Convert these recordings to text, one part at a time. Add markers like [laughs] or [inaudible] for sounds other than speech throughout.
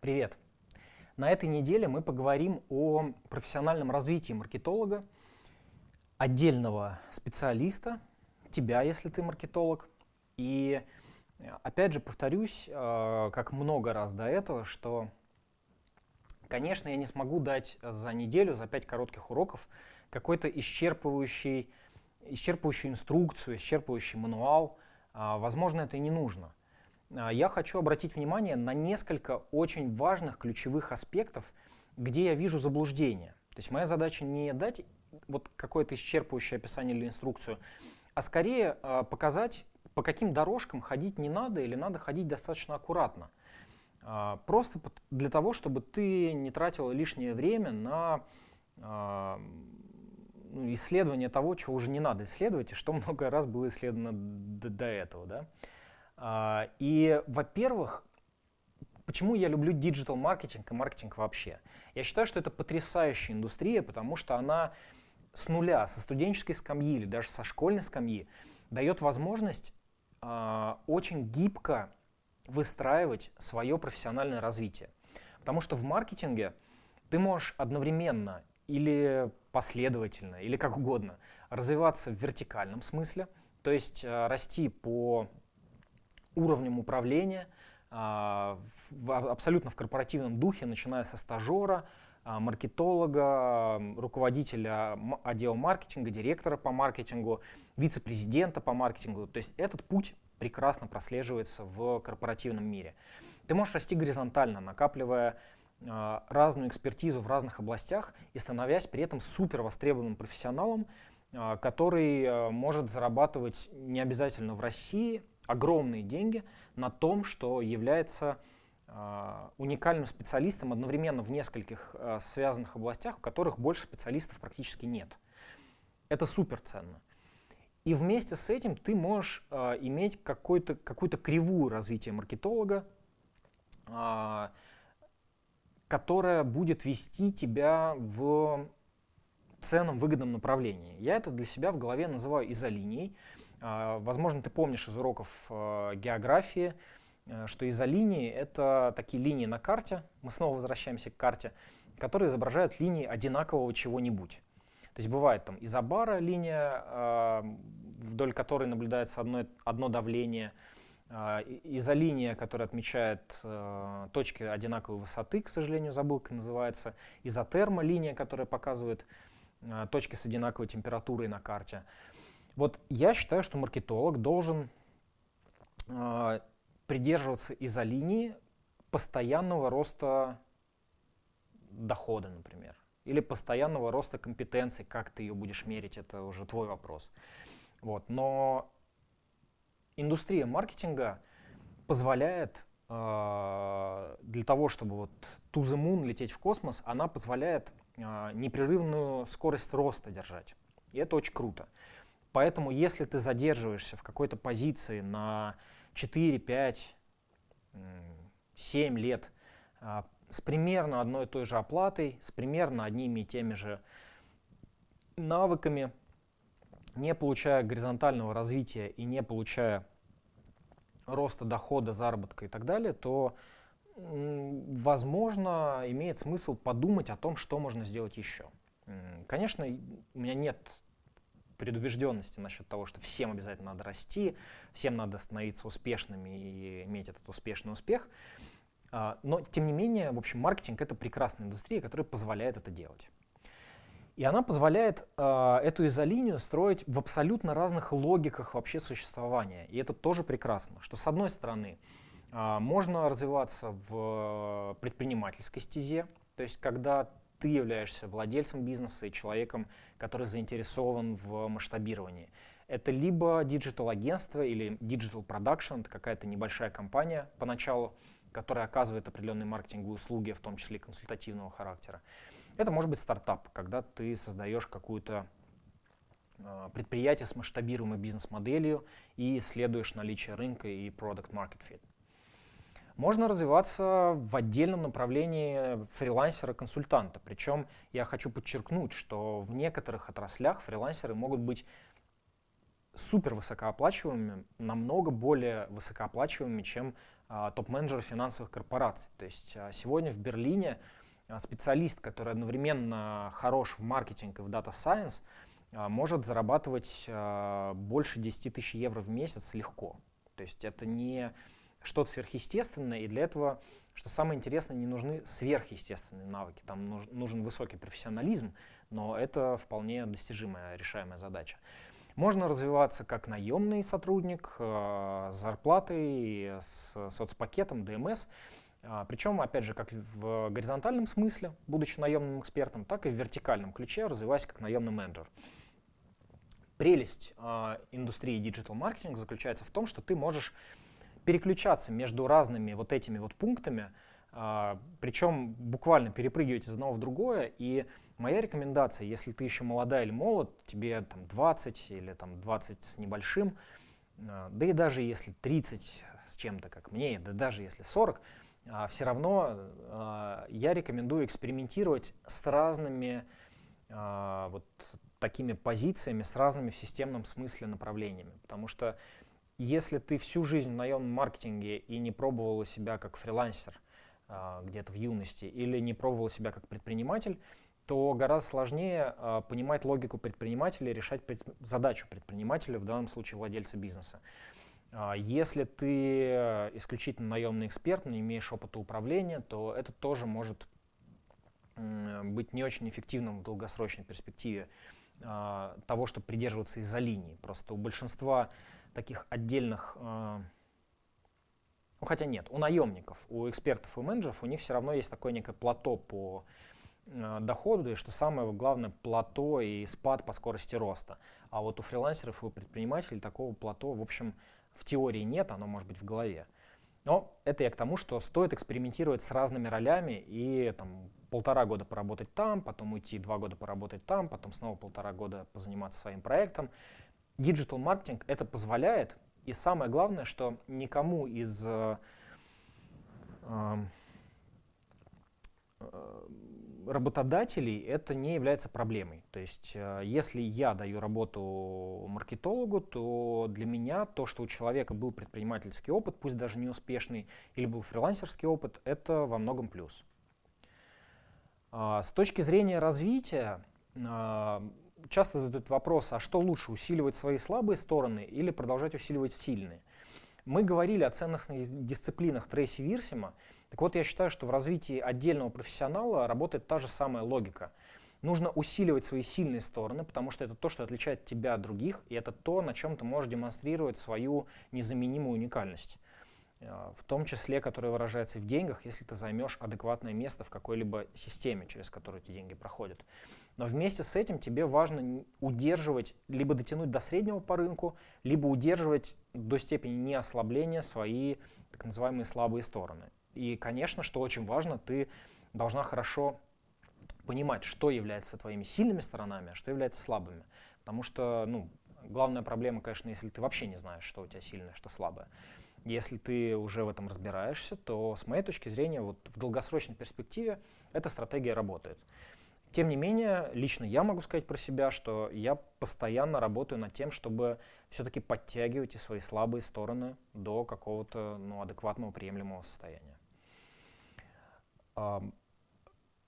Привет! На этой неделе мы поговорим о профессиональном развитии маркетолога, отдельного специалиста, тебя, если ты маркетолог. И опять же повторюсь, э, как много раз до этого, что, конечно, я не смогу дать за неделю, за пять коротких уроков какой-то исчерпывающий, исчерпывающую инструкцию, исчерпывающий мануал. А, возможно, это и не нужно. А, я хочу обратить внимание на несколько очень важных ключевых аспектов, где я вижу заблуждение. То есть моя задача не дать вот какое-то исчерпывающее описание или инструкцию, а скорее э, показать, по каким дорожкам ходить не надо или надо ходить достаточно аккуратно. Э, просто для того, чтобы ты не тратил лишнее время на ну, исследование того, чего уже не надо исследовать, и что [laughs] много раз было исследовано до, до этого. Да? А, и, во-первых, почему я люблю digital-маркетинг и маркетинг вообще? Я считаю, что это потрясающая индустрия, потому что она с нуля, со студенческой скамьи или даже со школьной скамьи дает возможность э, очень гибко выстраивать свое профессиональное развитие. Потому что в маркетинге ты можешь одновременно или последовательно, или как угодно, развиваться в вертикальном смысле, то есть э, расти по уровнем управления, а, абсолютно в корпоративном духе, начиная со стажера, а, маркетолога, руководителя отдела маркетинга, директора по маркетингу, вице-президента по маркетингу. То есть этот путь прекрасно прослеживается в корпоративном мире. Ты можешь расти горизонтально, накапливая а, разную экспертизу в разных областях и становясь при этом супер востребованным профессионалом, который может зарабатывать не обязательно в России, огромные деньги на том, что является э, уникальным специалистом одновременно в нескольких э, связанных областях, в которых больше специалистов практически нет. Это супер ценно. И вместе с этим ты можешь э, иметь какую-то какую кривую развития маркетолога, э, которая будет вести тебя в ценном выгодном направлении. Я это для себя в голове называю изолинией. А, возможно, ты помнишь из уроков э, географии, э, что изолинии — это такие линии на карте, мы снова возвращаемся к карте, которые изображают линии одинакового чего-нибудь. То есть бывает там изобара линия, а, вдоль которой наблюдается одно, одно давление, а, изолиния, которая отмечает э, точки одинаковой высоты, к сожалению, забыл, как называется, изотерма линия, которая показывает точки с одинаковой температурой на карте. Вот я считаю, что маркетолог должен э, придерживаться изолинии постоянного роста дохода, например, или постоянного роста компетенций, как ты ее будешь мерить, это уже твой вопрос. Вот. Но индустрия маркетинга позволяет э, для того, чтобы вот to the moon лететь в космос, она позволяет э, непрерывную скорость роста держать. И это очень круто. Поэтому если ты задерживаешься в какой-то позиции на 4, 5, 7 лет а, с примерно одной и той же оплатой, с примерно одними и теми же навыками, не получая горизонтального развития и не получая роста дохода, заработка и так далее, то, возможно, имеет смысл подумать о том, что можно сделать еще. Конечно, у меня нет предубежденности насчет того, что всем обязательно надо расти, всем надо становиться успешными и иметь этот успешный успех. А, но, тем не менее, в общем, маркетинг — это прекрасная индустрия, которая позволяет это делать. И она позволяет э, эту изолинию строить в абсолютно разных логиках вообще существования. И это тоже прекрасно, что с одной стороны э, можно развиваться в предпринимательской стезе, то есть когда ты являешься владельцем бизнеса и человеком, который заинтересован в масштабировании. Это либо digital-агентство или production, это какая-то небольшая компания поначалу, которая оказывает определенные маркетинговые услуги, в том числе консультативного характера. Это может быть стартап, когда ты создаешь какую-то а, предприятие с масштабируемой бизнес-моделью и исследуешь наличие рынка и product market fit. Можно развиваться в отдельном направлении фрилансера-консультанта. Причем я хочу подчеркнуть, что в некоторых отраслях фрилансеры могут быть супер высокооплачиваемыми, намного более высокооплачиваемыми, чем а, топ-менеджеров финансовых корпораций. То есть а, сегодня в Берлине а, специалист, который одновременно хорош в маркетинге и в Data Science, может зарабатывать больше 10 тысяч евро в месяц легко. То есть это не что-то сверхъестественное, и для этого, что самое интересное, не нужны сверхъестественные навыки. Там нужен высокий профессионализм, но это вполне достижимая, решаемая задача. Можно развиваться как наемный сотрудник э, с зарплатой, с соцпакетом, ДМС. А, Причем, опять же, как в горизонтальном смысле, будучи наемным экспертом, так и в вертикальном ключе, развиваясь как наемный менеджер. Прелесть э, индустрии диджитал-маркетинга заключается в том, что ты можешь переключаться между разными вот этими вот пунктами, э, причем буквально перепрыгивать из одного в другое, и Моя рекомендация, если ты еще молодая или молод, тебе там 20 или там 20 с небольшим, а, да и даже если 30 с чем-то, как мне, да даже если 40, а, все равно а, я рекомендую экспериментировать с разными вот такими позициями, с разными в системном смысле направлениями. Потому что если ты всю жизнь в наемном маркетинге и не пробовал себя как фрилансер где-то в юности, или не пробовал себя как предприниматель, то гораздо сложнее э, понимать логику предпринимателя решать задачу предпринимателя, в данном случае владельца бизнеса. Э, если ты исключительно наемный эксперт, не имеешь опыта управления, то это тоже может быть не очень эффективным в долгосрочной перспективе того, чтобы придерживаться из-за линии. Просто у большинства таких отдельных ну, хотя нет, у наемников, у экспертов и менеджеров у них все равно есть такое некое плато по Э, доходу, и что самое главное, плато и спад по скорости роста. А вот у фрилансеров и у предпринимателей такого плато, в общем, в теории нет, оно может быть в голове. Но это я к тому, что стоит экспериментировать с разными ролями и там, полтора года поработать там, потом уйти два года поработать там, потом снова полтора года позаниматься своим проектом. Digital маркетинг это позволяет, и самое главное, что никому из э, э, работодателей это не является проблемой. То есть, э, если я даю работу маркетологу, то для меня то, что у человека был предпринимательский опыт, пусть даже не успешный, или был фрилансерский опыт, это во многом плюс. А, с точки зрения развития, а, часто задают вопрос, а что лучше, усиливать свои слабые стороны или продолжать усиливать сильные? Мы говорили о ценностных дисциплинах Трейси Вирсима, так вот, я считаю, что в развитии отдельного профессионала работает та же самая логика. Нужно усиливать свои сильные стороны, потому что это то, что отличает тебя от других, и это то, на чем ты можешь демонстрировать свою незаменимую уникальность. Э, в том числе, которая выражается в деньгах, если ты займешь адекватное место в какой-либо системе, через которую эти деньги проходят. Но вместе с этим тебе важно удерживать, либо дотянуть до среднего по рынку, либо удерживать до степени неослабления свои так называемые слабые стороны. И, конечно, что очень важно, ты должна хорошо понимать, что является твоими сильными сторонами, а что является слабыми. Потому что, ну, главная проблема, конечно, если ты вообще не знаешь, что у тебя сильное, что слабое. Если ты уже в этом разбираешься, то, с моей точки зрения, вот в долгосрочной перспективе эта стратегия работает. Тем не менее, лично я могу сказать про себя, что я постоянно работаю над тем, чтобы все-таки подтягивать и свои слабые стороны до какого-то ну, адекватного, приемлемого состояния.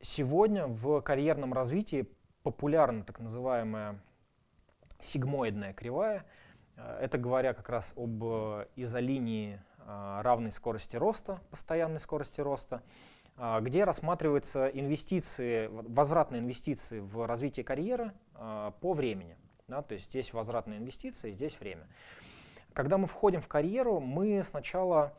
Сегодня в карьерном развитии популярна так называемая сигмоидная кривая. Э, это говоря как раз об изолинии э, равной скорости роста, постоянной скорости роста, э, где рассматриваются инвестиции, возвратные инвестиции в развитие карьеры по времени. Да, то есть здесь возвратные инвестиции, здесь время. Когда мы входим в карьеру, мы сначала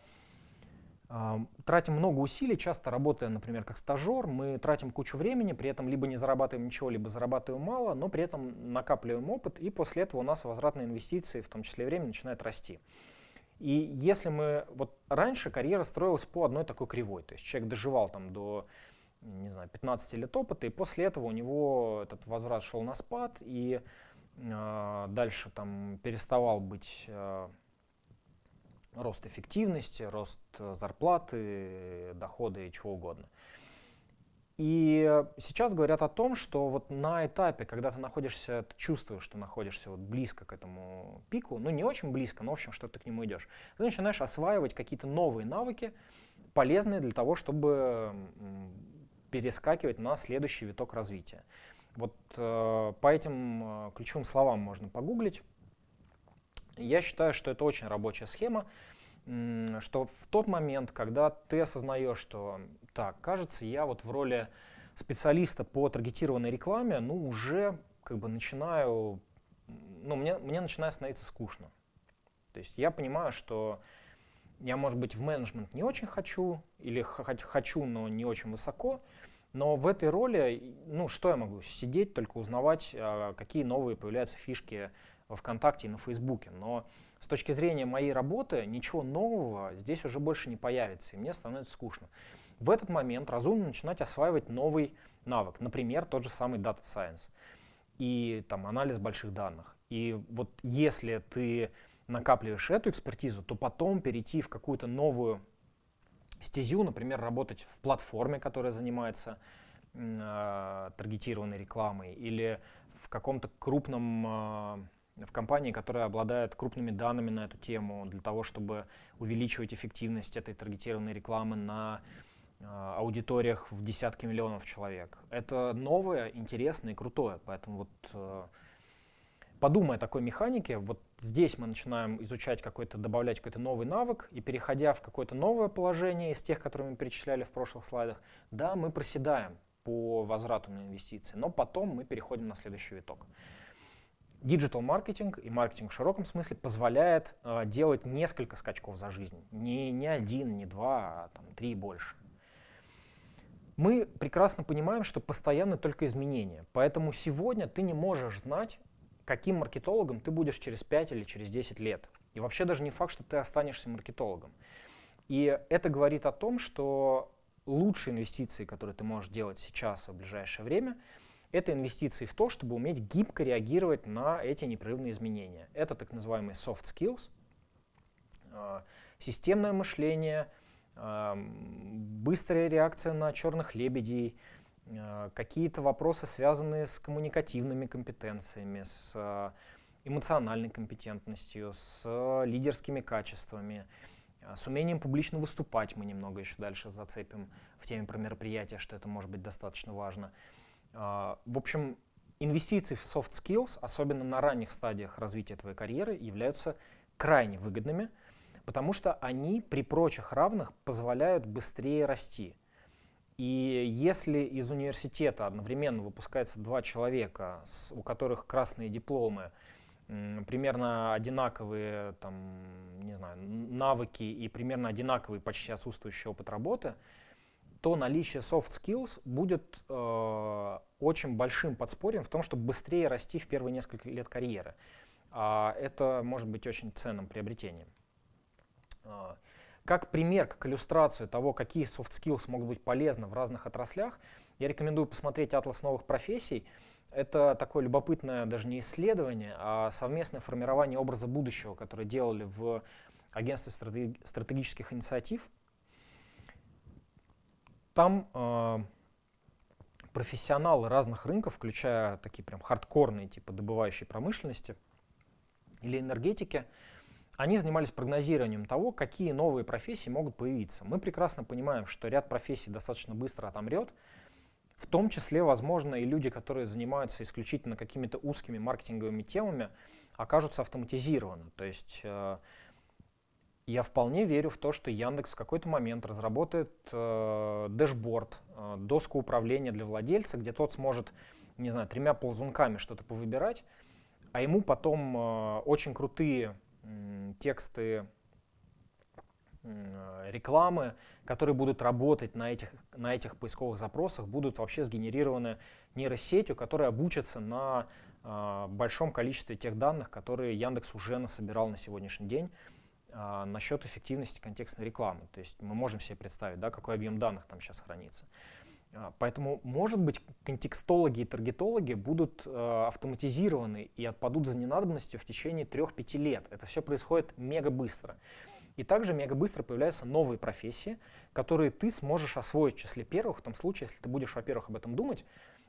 Тратим много усилий, часто работая, например, как стажер, мы тратим кучу времени, при этом либо не зарабатываем ничего, либо зарабатываем мало, но при этом накапливаем опыт, и после этого у нас возвратные инвестиции, в том числе время, начинают расти. И если мы, вот раньше карьера строилась по одной такой кривой, то есть человек доживал там до, не знаю, 15 лет опыта, и после этого у него этот возврат шел на спад, и э, дальше там переставал быть э, рост эффективности, рост э, зарплаты, дохода и чего угодно. И сейчас говорят о том, что вот на этапе, когда ты находишься, ты чувствуешь, что находишься вот близко к этому пику, ну не очень близко, но в общем, что ты к нему идешь, ты начинаешь осваивать какие-то новые навыки, полезные для того, чтобы перескакивать на следующий виток развития. Вот э, по этим э, ключевым словам можно погуглить. Я считаю, что это очень рабочая схема, что в тот момент, когда ты осознаешь, что так, кажется, я вот в роли специалиста по таргетированной рекламе, ну, уже как бы начинаю, ну, мне, мне начинает становиться скучно. То есть я понимаю, что я, может быть, в менеджмент не очень хочу, или хочу, но не очень высоко, но в этой роли, ну, что я могу? Сидеть, только узнавать, а, какие новые появляются фишки во ВКонтакте и на Фейсбуке. Но с точки зрения моей работы ничего нового здесь уже больше не появится, и мне становится скучно. В этот момент разумно начинать осваивать новый навык, например, тот же самый Data Science и там, анализ больших данных. И вот если ты накапливаешь эту экспертизу, то потом перейти в какую-то новую стезю, например, работать в платформе, которая занимается э, таргетированной рекламой, или в каком-то крупном, э, в компании, которая обладает крупными данными на эту тему, для того, чтобы увеличивать эффективность этой таргетированной рекламы на а, аудиториях в десятки миллионов человек. Это новое, интересное и крутое. Поэтому вот э, подумай о такой механике, вот здесь мы начинаем изучать какой-то, добавлять какой-то новый навык, и переходя в какое-то новое положение из тех, которые мы перечисляли в прошлых слайдах, да, мы проседаем по возврату на инвестиции, но потом мы переходим на следующий виток. Digital маркетинг и маркетинг в широком смысле позволяет э, делать несколько скачков за жизнь. Не, не один, не два, а там, три и больше мы прекрасно понимаем, что постоянно только изменения. Поэтому сегодня ты не можешь знать, каким маркетологом ты будешь через 5 или через 10 лет. И вообще даже не факт, что ты останешься маркетологом. И это говорит о том, что лучшие инвестиции, которые ты можешь делать сейчас в ближайшее время, это инвестиции в то, чтобы уметь гибко реагировать на эти непрерывные изменения. Это так называемые soft skills, а, системное мышление — быстрая реакция на черных лебедей, а, какие-то вопросы, связанные с коммуникативными компетенциями, с а, эмоциональной компетентностью, с лидерскими качествами, а, с умением публично выступать мы немного еще дальше зацепим в теме про мероприятия, что это может быть достаточно важно. В общем, инвестиции в soft skills, особенно на ранних стадиях развития твоей карьеры, являются крайне выгодными – потому что они при прочих равных позволяют быстрее расти. И если из университета одновременно выпускается два человека, у которых красные дипломы, примерно одинаковые там, не знаю, навыки и примерно одинаковый почти отсутствующий опыт работы, то наличие soft skills будет э, очень большим подспорьем в том, чтобы быстрее расти в первые несколько лет карьеры. А это может быть очень ценным приобретением. А, как пример, как иллюстрацию того, какие soft skills могут быть полезны в разных отраслях, я рекомендую посмотреть «Атлас новых профессий». Это такое любопытное даже не исследование, а совместное формирование образа будущего, которое делали в агентстве стратегических инициатив. Там э, профессионалы разных рынков, включая такие прям хардкорные, типа добывающей промышленности или энергетики, они занимались прогнозированием того, какие новые профессии могут появиться. Мы прекрасно понимаем, что ряд профессий достаточно быстро отомрет, в том числе, возможно, и люди, которые занимаются исключительно какими-то узкими маркетинговыми темами, окажутся автоматизированы. То есть э, я вполне верю в то, что Яндекс в какой-то момент разработает э, дэшборд, э, доску управления для владельца, где тот сможет, не знаю, тремя ползунками что-то повыбирать, а ему потом э, очень крутые тексты рекламы, которые будут работать на этих, на этих поисковых запросах, будут вообще сгенерированы нейросетью, которая обучится на э, большом количестве тех данных, которые Яндекс уже насобирал на сегодняшний день э, насчет эффективности контекстной рекламы. То есть мы можем себе представить, да, какой объем данных там сейчас хранится. А, поэтому, может быть, контекстологи и таргетологи будут э, автоматизированы и отпадут за ненадобностью в течение 3-5 лет. Это все происходит мега быстро. И также мега быстро появляются новые профессии, которые ты сможешь освоить в числе первых, в том случае, если ты будешь, во-первых, об этом думать,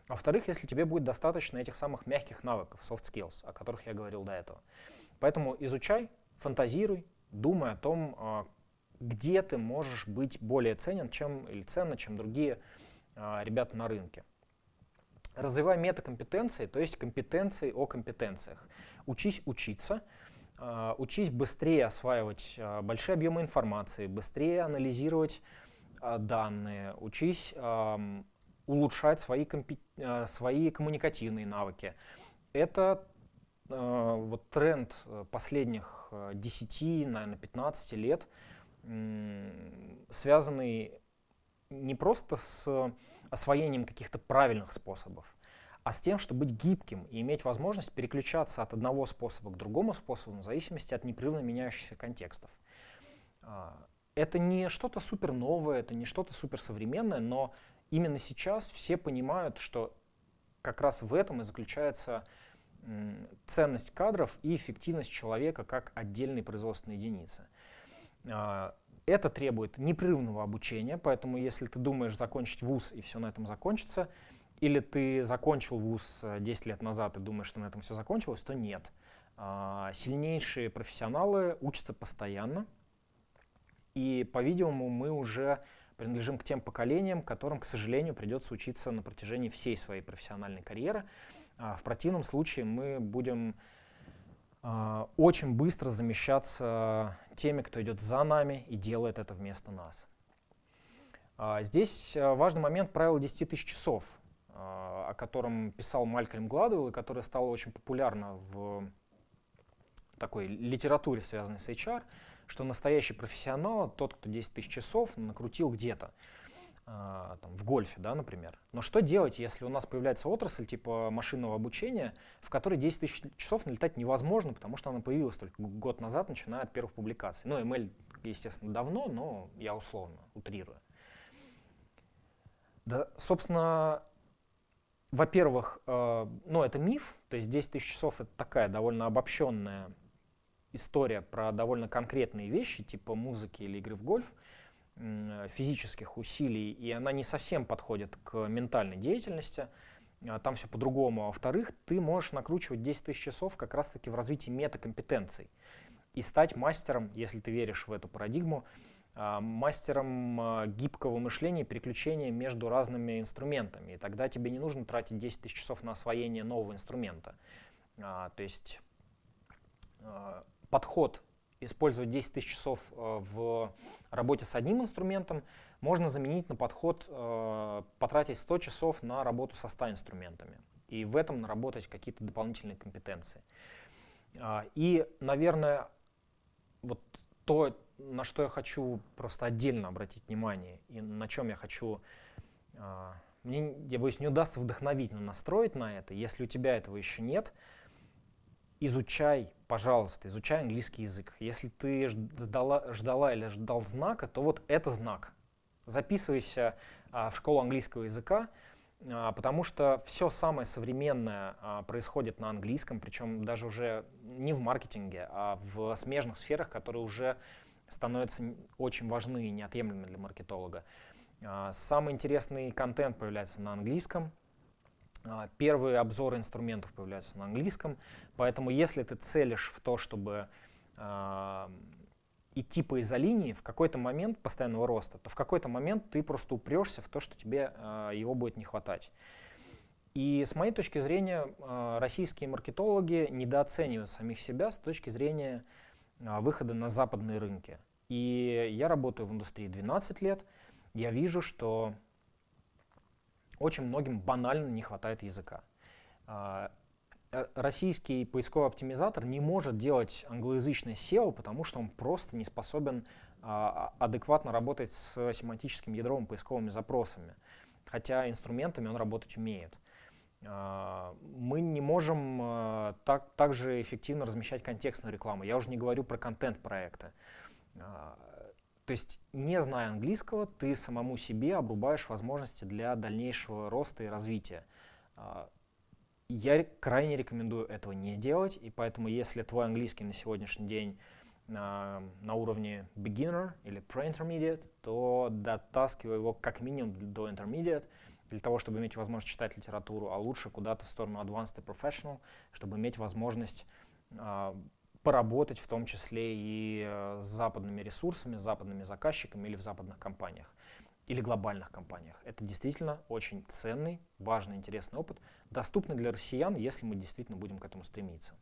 а во-вторых, если тебе будет достаточно этих самых мягких навыков, soft skills, о которых я говорил до этого. Поэтому изучай, фантазируй, думай о том, а, где ты можешь быть более ценен, чем или ценно, чем другие а, ребята на рынке. Развивай метакомпетенции, то есть компетенции о компетенциях. Учись учиться, а, учись быстрее осваивать большие объемы информации, быстрее анализировать данные, учись улучшать свои, свои коммуникативные навыки. Это вот тренд э, последних 10, э, наверное, 15 лет, связанный не просто с освоением каких-то правильных способов, а с тем, чтобы быть гибким и иметь возможность переключаться от одного способа к другому способу в зависимости от непрерывно меняющихся контекстов. А, это не что-то супер новое, это не что-то супер современное, но именно сейчас все понимают, что как раз в этом и заключается ценность кадров и эффективность человека как отдельной производственной единицы. А, это требует непрерывного обучения, поэтому если ты думаешь закончить вуз и все на этом закончится, или ты закончил вуз 10 э, лет назад и думаешь, что на этом все закончилось, то нет. А, сильнейшие профессионалы учатся постоянно, и, по-видимому, мы уже принадлежим к тем поколениям, которым, к сожалению, придется учиться на протяжении всей своей профессиональной карьеры. А в противном случае мы будем а, очень быстро замещаться теми, кто идет за нами и делает это вместо нас. А, здесь важный момент правила 10 тысяч часов, о котором писал Малькольм Гладуэлл и которое стало очень популярно в такой литературе, связанной с HR, что настоящий профессионал, тот, кто 10 тысяч часов накрутил где-то. А, там, в гольфе, да, например. Но что делать, если у нас появляется отрасль типа машинного обучения, в которой 10 тысяч часов налетать невозможно, потому что она появилась только год назад, начиная от первых публикаций. Ну, ML, естественно, давно, но я условно утрирую. Да, собственно, во-первых, э, ну, это миф, то есть 10 тысяч часов — это такая довольно обобщенная история про довольно конкретные вещи, типа музыки или игры в гольф — физических усилий, и она не совсем подходит к ментальной деятельности, а, там все по-другому. А во-вторых, ты можешь накручивать 10 тысяч часов как раз-таки в развитии метакомпетенций и стать мастером, если ты веришь в эту парадигму, а, мастером гибкого мышления и переключения между разными инструментами. И тогда тебе не нужно тратить 10 тысяч часов на освоение нового инструмента. То есть подход использовать 10 тысяч часов э, в работе с одним инструментом, можно заменить на подход, э, потратить 100 часов на работу со 100 инструментами и в этом наработать какие-то дополнительные компетенции. А, и, наверное, вот то, на что я хочу просто отдельно обратить внимание и на чем я хочу, а, мне, я боюсь, не удастся вдохновить, но настроить на это, если у тебя этого еще нет, изучай, пожалуйста, изучай английский язык. Если ты ждала, ждала или ждал знака, то вот это знак. Записывайся а, в школу английского языка, а, потому что все самое современное а, происходит на английском, причем даже уже не в маркетинге, а в смежных сферах, которые уже становятся очень важны и неотъемлемы для маркетолога. А, самый интересный контент появляется на английском, первые обзоры инструментов появляются на английском, поэтому если ты целишь в то, чтобы э, идти по изолинии в какой-то момент постоянного роста, то в какой-то момент ты просто упрешься в то, что тебе э, его будет не хватать. И с моей точки зрения, э, российские маркетологи недооценивают самих себя с точки зрения э, выхода на западные рынки. И я работаю в индустрии 12 лет, я вижу, что очень многим банально не хватает языка. А, э, российский поисковый оптимизатор не может делать англоязычное SEO, потому что он просто не способен а, а, адекватно работать с семантическим ядровым поисковыми запросами, хотя инструментами он работать умеет. Мы не можем так, так же эффективно размещать контекстную рекламу. Я уже не говорю про контент-проекты. То есть, не зная английского, ты самому себе обрубаешь возможности для дальнейшего роста и развития. А, я крайне рекомендую этого не делать, и поэтому, если твой английский на сегодняшний день на, на уровне beginner или pre-intermediate, то дотаскивай его как минимум до intermediate, для того, чтобы иметь возможность читать литературу, а лучше куда-то в сторону advanced и professional, чтобы иметь возможность э, поработать в том числе и э, с западными ресурсами, с западными заказчиками или в западных компаниях или глобальных компаниях. Это действительно очень ценный, важный, интересный опыт, доступный для россиян, если мы действительно будем к этому стремиться.